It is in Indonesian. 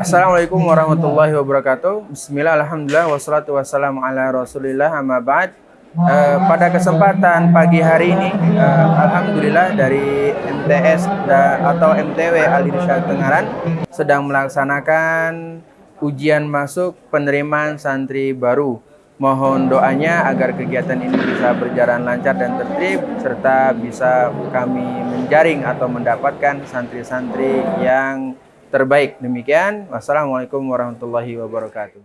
Assalamualaikum warahmatullahi wabarakatuh. Bismillah, alhamdulillah, wassalatu wassalamu ala rasulillah, amma ba'd. Uh, pada kesempatan pagi hari ini, uh, Alhamdulillah dari MTS da, atau MTW Al Irsyad Tengaran sedang melaksanakan ujian masuk penerimaan santri baru Mohon doanya agar kegiatan ini bisa berjalan lancar dan tertib serta bisa kami menjaring atau mendapatkan santri-santri yang terbaik. Demikian, wassalamualaikum warahmatullahi wabarakatuh.